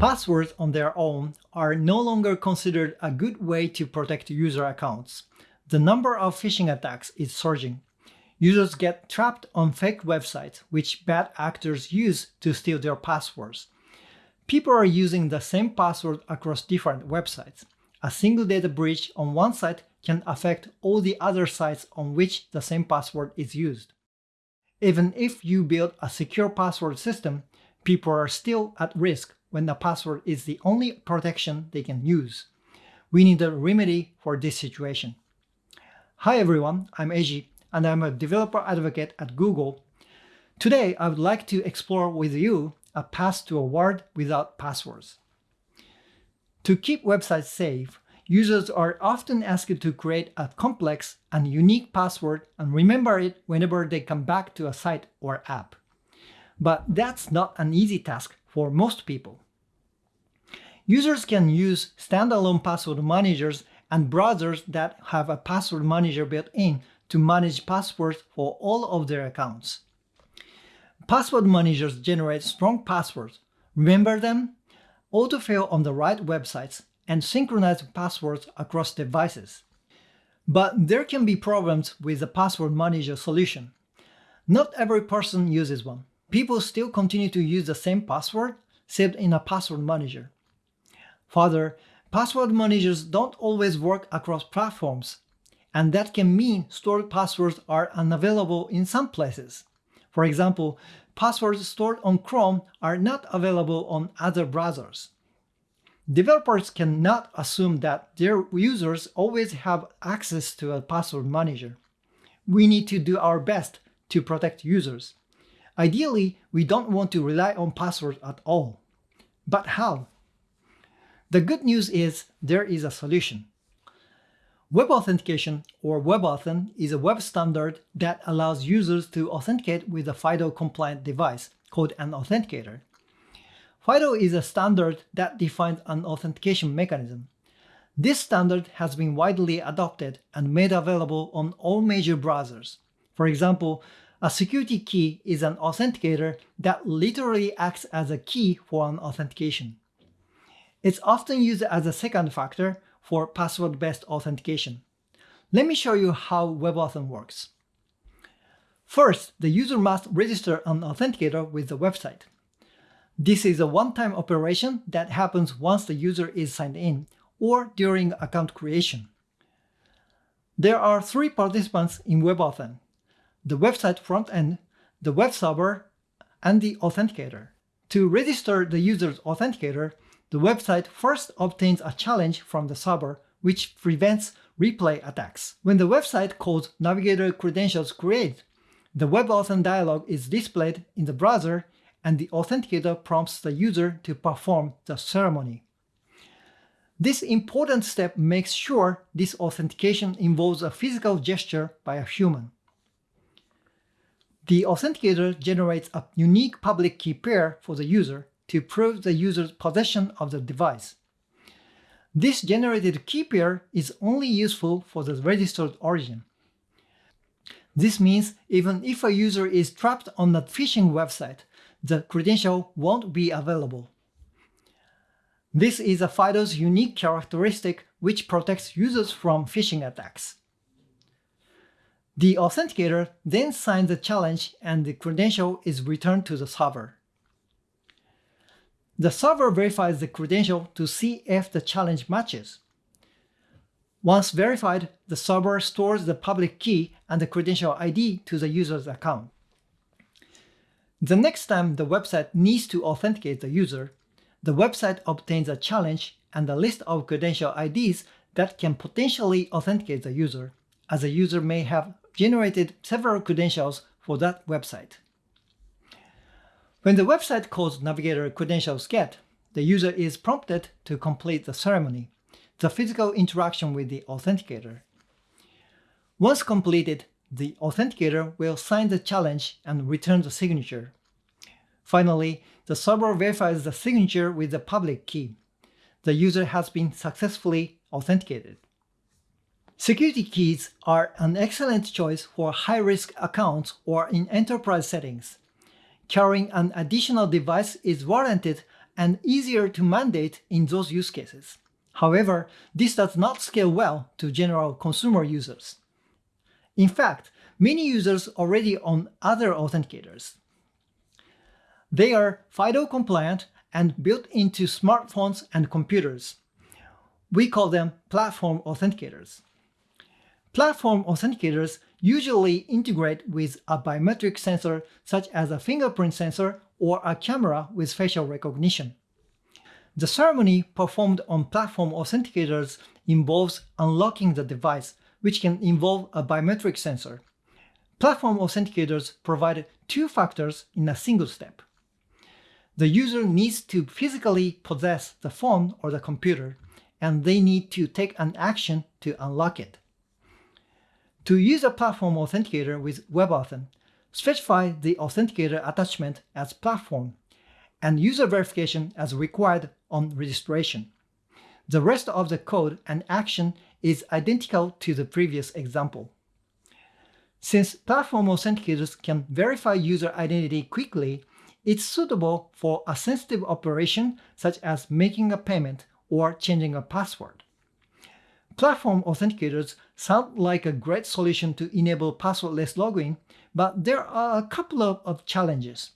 Passwords on their own are no longer considered a good way to protect user accounts. The number of phishing attacks is surging. Users get trapped on fake websites, which bad actors use to steal their passwords. People are using the same password across different websites. A single data breach on one site can affect all the other sites on which the same password is used. Even if you build a secure password system, people are still at risk when the password is the only protection they can use. We need a remedy for this situation. Hi everyone, I'm Eiji, and I'm a developer advocate at Google. Today, I would like to explore with you a path to a world without passwords. To keep websites safe, users are often asked to create a complex and unique password and remember it whenever they come back to a site or app. But that's not an easy task for most people. Users can use standalone password managers and browsers that have a password manager built in to manage passwords for all of their accounts. Password managers generate strong passwords, remember them, autofill on the right websites, and synchronize passwords across devices. But there can be problems with the password manager solution. Not every person uses one. People still continue to use the same password saved in a password manager. Further, password managers don't always work across platforms, and that can mean stored passwords are unavailable in some places. For example, passwords stored on Chrome are not available on other browsers. Developers cannot assume that their users always have access to a password manager. We need to do our best to protect users. Ideally, we don't want to rely on passwords at all. But how? The good news is there is a solution. Web authentication, or WebAuthn, is a web standard that allows users to authenticate with a FIDO-compliant device called an authenticator. FIDO is a standard that defines an authentication mechanism. This standard has been widely adopted and made available on all major browsers. For example, a security key is an authenticator that literally acts as a key for an authentication. It's often used as a second factor for password-based authentication. Let me show you how WebAuthn works. First, the user must register an authenticator with the website. This is a one-time operation that happens once the user is signed in or during account creation. There are three participants in WebAuthn, the website front end, the web server, and the authenticator. To register the user's authenticator, the website first obtains a challenge from the server which prevents replay attacks. When the website calls Navigator Credentials create, the WebAuthn dialog is displayed in the browser and the authenticator prompts the user to perform the ceremony. This important step makes sure this authentication involves a physical gesture by a human. The authenticator generates a unique public key pair for the user to prove the user's possession of the device. This generated key pair is only useful for the registered origin. This means even if a user is trapped on a phishing website, the credential won't be available. This is a FIDO's unique characteristic which protects users from phishing attacks. The authenticator then signs the challenge and the credential is returned to the server. The server verifies the credential to see if the challenge matches. Once verified, the server stores the public key and the credential ID to the user's account. The next time the website needs to authenticate the user, the website obtains a challenge and a list of credential IDs that can potentially authenticate the user, as a user may have generated several credentials for that website. When the website calls Navigator credentials get, the user is prompted to complete the ceremony, the physical interaction with the authenticator. Once completed, the authenticator will sign the challenge and return the signature. Finally, the server verifies the signature with the public key. The user has been successfully authenticated. Security keys are an excellent choice for high-risk accounts or in enterprise settings. Carrying an additional device is warranted and easier to mandate in those use cases. However, this does not scale well to general consumer users. In fact, many users already own other authenticators. They are FIDO compliant and built into smartphones and computers. We call them platform authenticators. Platform authenticators usually integrate with a biometric sensor such as a fingerprint sensor or a camera with facial recognition. The ceremony performed on platform authenticators involves unlocking the device, which can involve a biometric sensor. Platform authenticators provide two factors in a single step. The user needs to physically possess the phone or the computer, and they need to take an action to unlock it. To use a platform authenticator with WebAuthn, specify the authenticator attachment as platform and user verification as required on registration. The rest of the code and action is identical to the previous example. Since platform authenticators can verify user identity quickly, it's suitable for a sensitive operation such as making a payment or changing a password. Platform authenticators sound like a great solution to enable passwordless login, but there are a couple of, of challenges.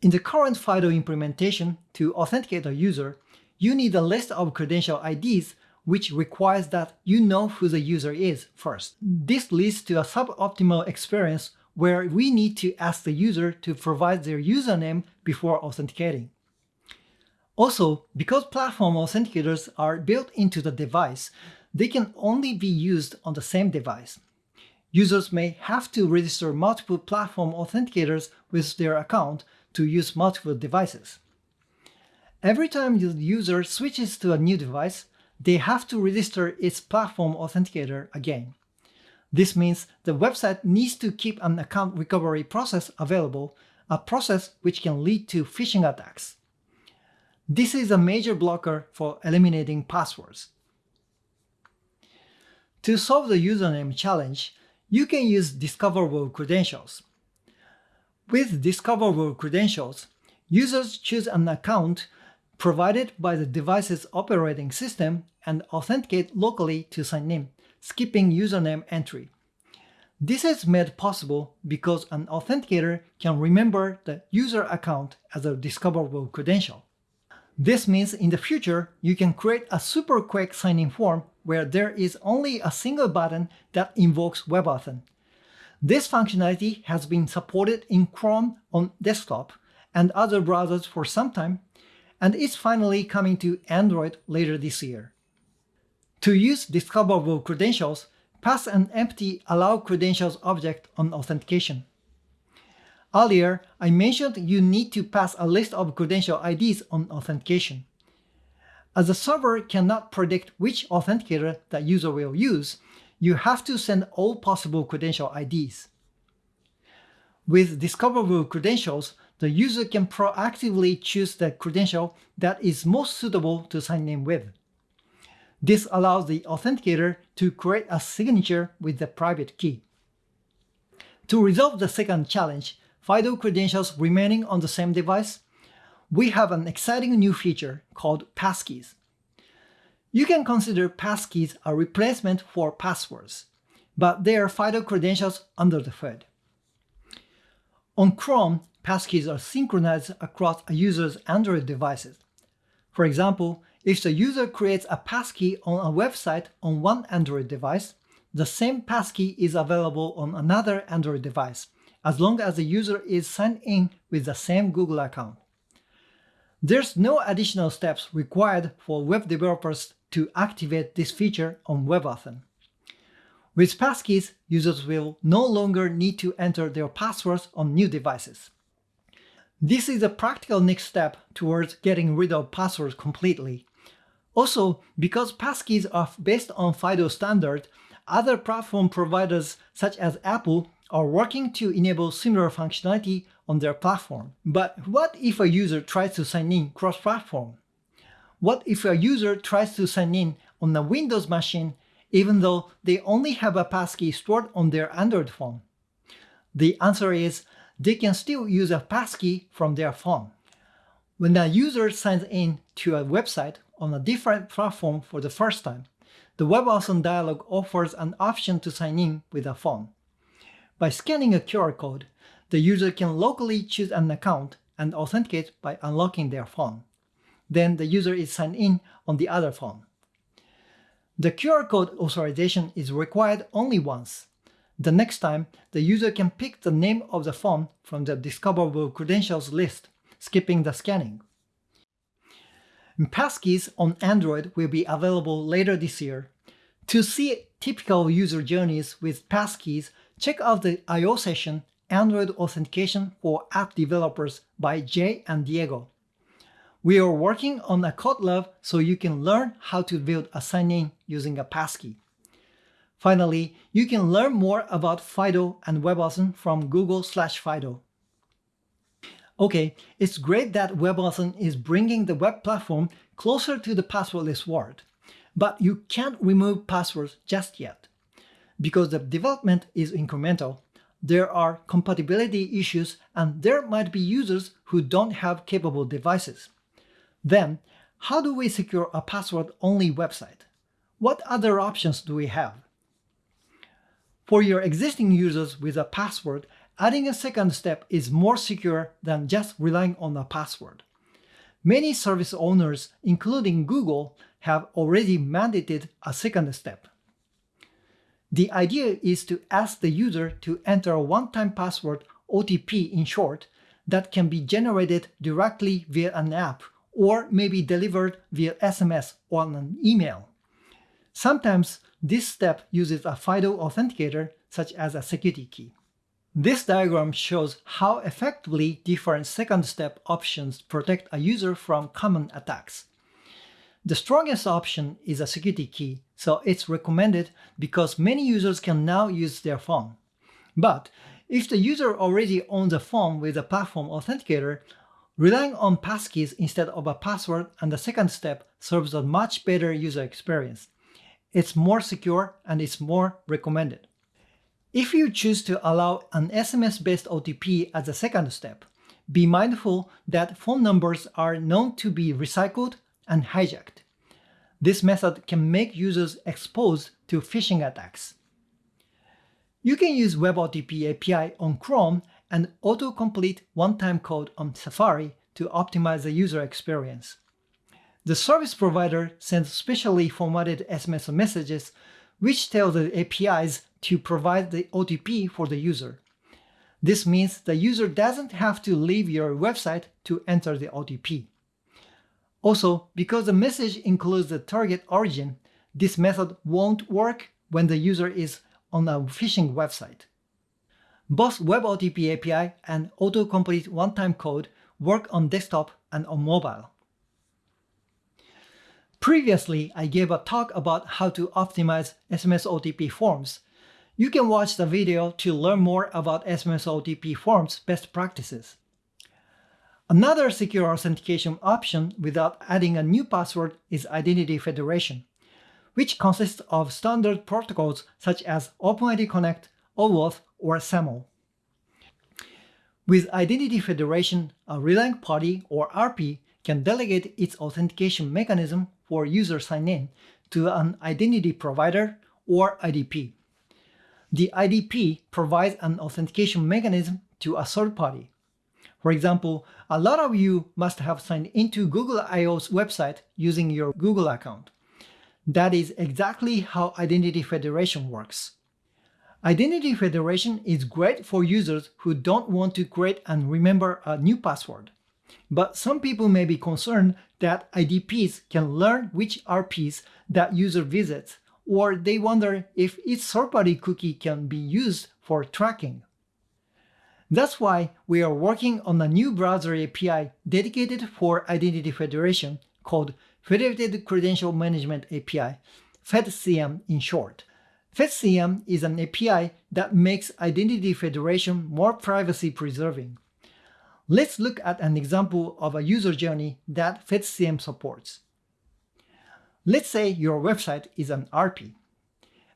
In the current FIDO implementation, to authenticate a user, you need a list of credential IDs which requires that you know who the user is first. This leads to a suboptimal experience where we need to ask the user to provide their username before authenticating. Also, because platform authenticators are built into the device, they can only be used on the same device. Users may have to register multiple platform authenticators with their account to use multiple devices. Every time the user switches to a new device, they have to register its platform authenticator again. This means the website needs to keep an account recovery process available, a process which can lead to phishing attacks. This is a major blocker for eliminating passwords. To solve the username challenge, you can use discoverable credentials. With discoverable credentials, users choose an account provided by the device's operating system and authenticate locally to sign in, skipping username entry. This is made possible because an authenticator can remember the user account as a discoverable credential. This means in the future, you can create a super quick sign-in form where there is only a single button that invokes WebAuthn. This functionality has been supported in Chrome on desktop and other browsers for some time, and is finally coming to Android later this year. To use discoverable credentials, pass an empty allow credentials object on authentication. Earlier, I mentioned you need to pass a list of credential IDs on authentication. As the server cannot predict which authenticator the user will use, you have to send all possible credential IDs. With discoverable credentials, the user can proactively choose the credential that is most suitable to sign in with. This allows the authenticator to create a signature with the private key. To resolve the second challenge, FIDO credentials remaining on the same device, we have an exciting new feature called passkeys. You can consider passkeys a replacement for passwords, but they are FIDO credentials under the hood. On Chrome, passkeys are synchronized across a user's Android devices. For example, if the user creates a passkey on a website on one Android device, the same passkey is available on another Android device, as long as the user is signed in with the same Google account. There's no additional steps required for web developers to activate this feature on WebAuthn. With passkeys, users will no longer need to enter their passwords on new devices. This is a practical next step towards getting rid of passwords completely. Also, because passkeys are based on FIDO standard, other platform providers such as Apple are working to enable similar functionality on their platform. But what if a user tries to sign in cross-platform? What if a user tries to sign in on a Windows machine even though they only have a passkey stored on their Android phone? The answer is they can still use a passkey from their phone. When a user signs in to a website on a different platform for the first time, the WebAuthn dialog offers an option to sign in with a phone. By scanning a QR code, the user can locally choose an account and authenticate by unlocking their phone. Then the user is signed in on the other phone. The QR code authorization is required only once. The next time, the user can pick the name of the phone from the discoverable credentials list, skipping the scanning. Passkeys on Android will be available later this year. To see typical user journeys with passkeys, check out the I/O session Android Authentication for App Developers by Jay and Diego. We are working on a code lab so you can learn how to build a sign-in using a passkey. Finally, you can learn more about FIDO and WebAuthn from Google slash Fido. Okay, it's great that WebAuthn is bringing the web platform closer to the passwordless world, but you can't remove passwords just yet. Because the development is incremental, there are compatibility issues and there might be users who don't have capable devices. Then, how do we secure a password-only website? What other options do we have? For your existing users with a password, adding a second step is more secure than just relying on a password. Many service owners, including Google, have already mandated a second step. The idea is to ask the user to enter a one-time password, OTP in short, that can be generated directly via an app or may be delivered via SMS or an email. Sometimes this step uses a FIDO authenticator, such as a security key. This diagram shows how effectively different second-step options protect a user from common attacks. The strongest option is a security key, so it's recommended because many users can now use their phone. But if the user already owns a phone with a platform authenticator, Relying on passkeys instead of a password and the second step serves a much better user experience. It's more secure and it's more recommended. If you choose to allow an SMS-based OTP as a second step, be mindful that phone numbers are known to be recycled and hijacked. This method can make users exposed to phishing attacks. You can use WebOTP API on Chrome and autocomplete one-time code on Safari to optimize the user experience. The service provider sends specially formatted SMS messages which tell the APIs to provide the OTP for the user. This means the user doesn't have to leave your website to enter the OTP. Also, because the message includes the target origin, this method won't work when the user is on a phishing website. Both WebOTP API and autocomplete one-time code work on desktop and on mobile. Previously, I gave a talk about how to optimize SMS OTP forms. You can watch the video to learn more about SMS OTP forms best practices. Another secure authentication option without adding a new password is Identity Federation, which consists of standard protocols such as OpenID Connect, OAuth, or SAML. With Identity Federation, a relying party or RP can delegate its authentication mechanism for user sign-in to an identity provider or IDP. The IDP provides an authentication mechanism to a third party. For example, a lot of you must have signed into Google I/O's website using your Google account. That is exactly how Identity Federation works. Identity Federation is great for users who don't want to create and remember a new password. But some people may be concerned that IDPs can learn which RPs that user visits, or they wonder if each third-party cookie can be used for tracking. That's why we are working on a new browser API dedicated for Identity Federation called Federated Credential Management API, FedCM in short. FedCM is an API that makes identity federation more privacy-preserving. Let's look at an example of a user journey that FedCM supports. Let's say your website is an RP.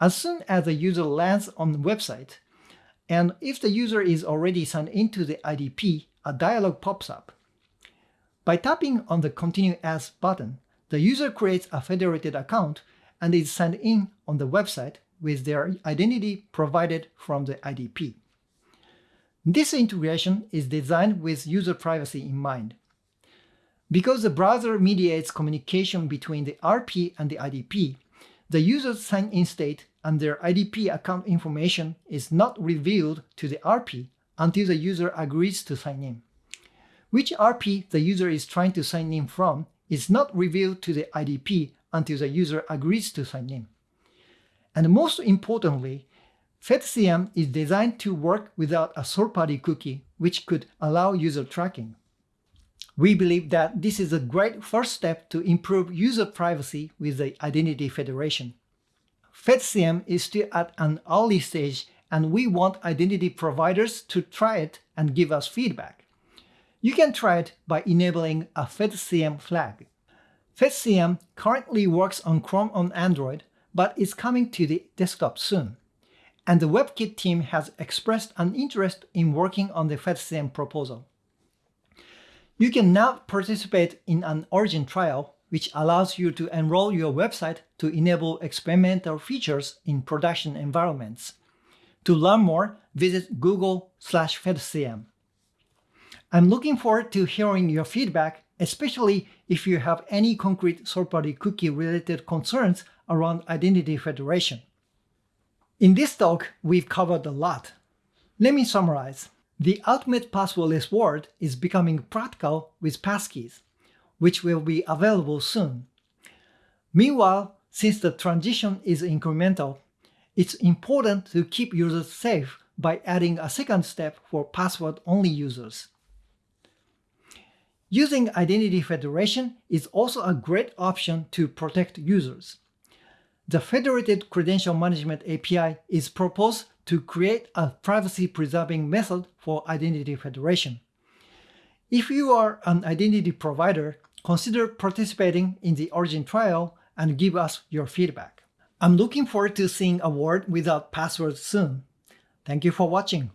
As soon as the user lands on the website, and if the user is already signed into the IDP, a dialog pops up. By tapping on the Continue As button, the user creates a federated account and is signed in on the website with their identity provided from the IDP. This integration is designed with user privacy in mind. Because the browser mediates communication between the RP and the IDP, the user's sign-in state and their IDP account information is not revealed to the RP until the user agrees to sign in. Which RP the user is trying to sign in from is not revealed to the IDP until the user agrees to sign in. And most importantly, FedCM is designed to work without a third-party cookie, which could allow user tracking. We believe that this is a great first step to improve user privacy with the Identity Federation. FedCM is still at an early stage and we want identity providers to try it and give us feedback. You can try it by enabling a FedCM flag. FedCM currently works on Chrome on Android, but is coming to the desktop soon. And the WebKit team has expressed an interest in working on the FedCM proposal. You can now participate in an origin trial, which allows you to enroll your website to enable experimental features in production environments. To learn more, visit Google slash FedCM. I'm looking forward to hearing your feedback, especially if you have any concrete third-party cookie-related concerns around Identity Federation. In this talk, we've covered a lot. Let me summarize. The ultimate passwordless world is becoming practical with passkeys, which will be available soon. Meanwhile, since the transition is incremental, it's important to keep users safe by adding a second step for password-only users. Using Identity Federation is also a great option to protect users. The Federated Credential Management API is proposed to create a privacy-preserving method for Identity Federation. If you are an identity provider, consider participating in the Origin trial and give us your feedback. I'm looking forward to seeing a world without passwords soon. Thank you for watching.